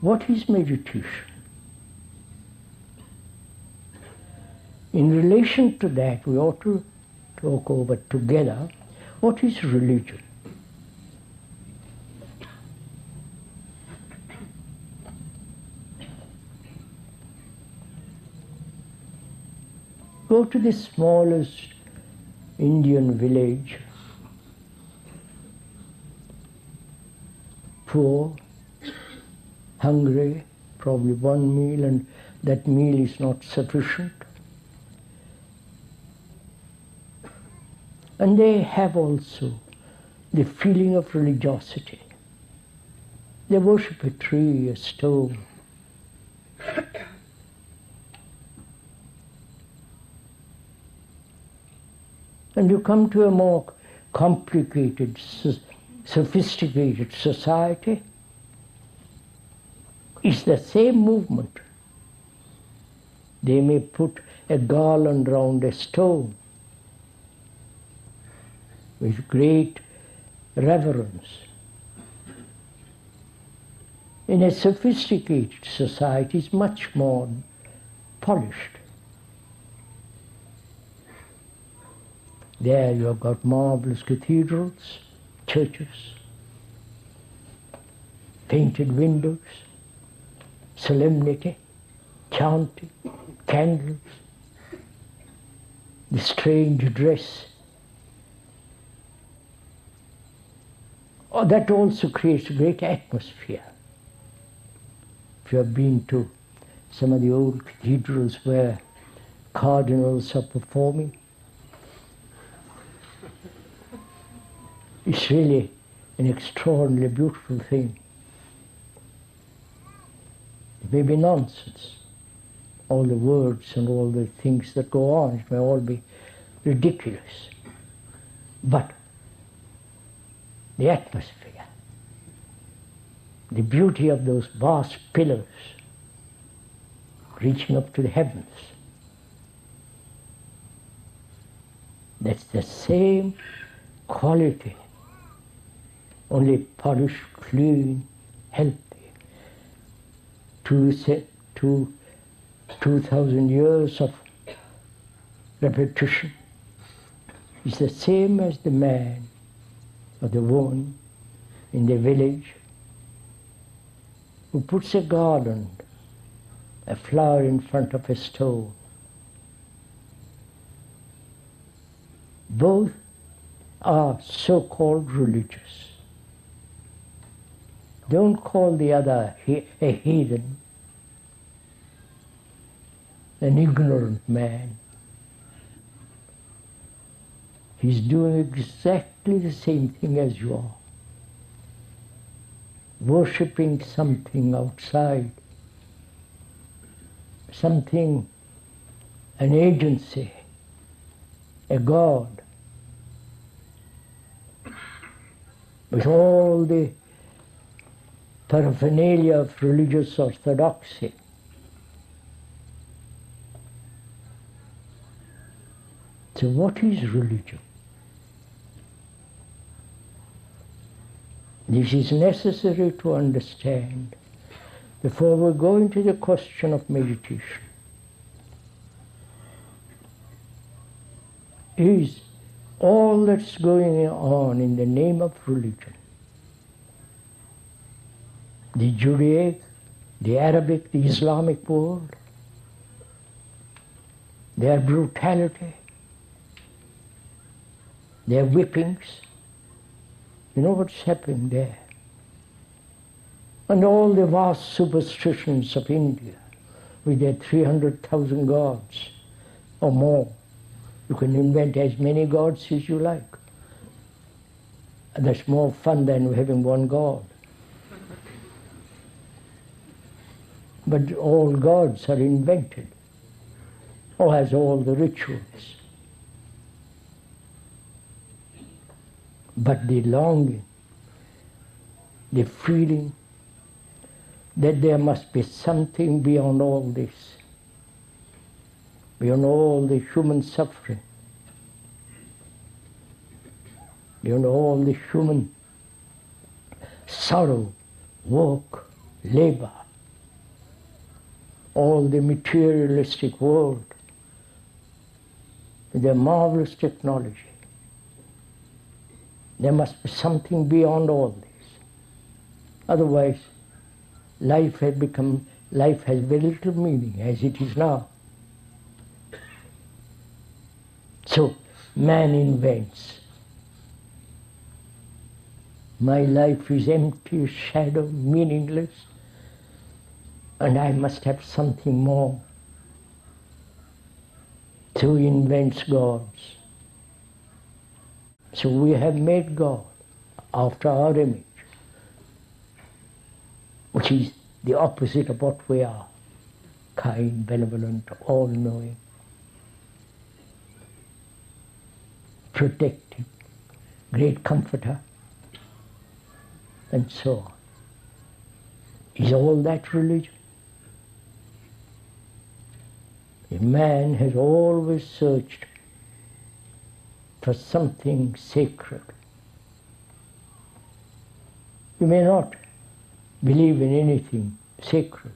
What is meditation? In relation to that, we ought to talk over together what is religion. Go to the smallest Indian village, poor, hungry, probably one meal, and that meal is not sufficient. And they have also the feeling of religiosity. They worship a tree, a stone. and you come to a more complicated, sophisticated society, it's the same movement. They may put a garland round a stone with great reverence. In a sophisticated society, it's much more polished. There you have got marvelous cathedrals, churches, painted windows, solemnity, chanting, candles, the strange dress. Oh, that also creates a great atmosphere. If you have been to some of the old cathedrals where cardinals are performing, It's really an extraordinarily beautiful thing. May be nonsense, all the words and all the things that go on, it may all be ridiculous. But the atmosphere, the beauty of those vast pillars reaching up to the heavens, that's the same quality only polished, clean, healthy. Two, two, two thousand years of repetition is the same as the man or the woman in the village who puts a garland, a flower in front of a stone. Both are so-called religious. Don't call the other a heathen, an ignorant man. He's doing exactly the same thing as you are. Worshipping something outside, something, an agency, a God, with all the paraphernalia of religious orthodoxy. So what is religion? This is necessary to understand before we go into the question of meditation. Is all that's going on in the name of religion the Judaic, the Arabic, the Islamic world, their brutality, their whippings. You know what's happening there? And all the vast superstitions of India with their 300,000 gods or more. You can invent as many gods as you like. And that's more fun than having one God. But all gods are invented, or has all the rituals. But the longing, the feeling that there must be something beyond all this, beyond all the human suffering, beyond all the human sorrow, work, labor, all the materialistic world, with their marvelous technology. There must be something beyond all this. Otherwise, life has become life has very little meaning as it is now. So man invents. My life is empty, shadow, meaningless, and I must have something more. So he invents gods. So we have made God after our image, which is the opposite of what we are kind, benevolent, all knowing, protecting, great comforter, and so on. Is all that religion? A man has always searched for something sacred. You may not believe in anything sacred.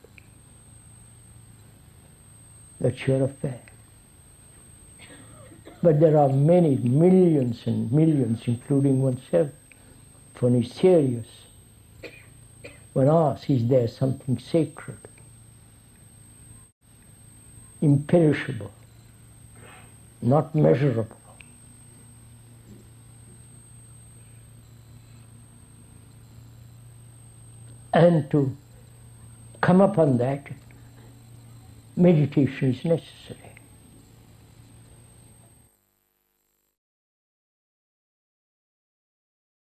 That's your affair. But there are many, millions and millions, including oneself, when he's serious, one asks, is there something sacred, imperishable, not measurable? And to come upon that, meditation is necessary.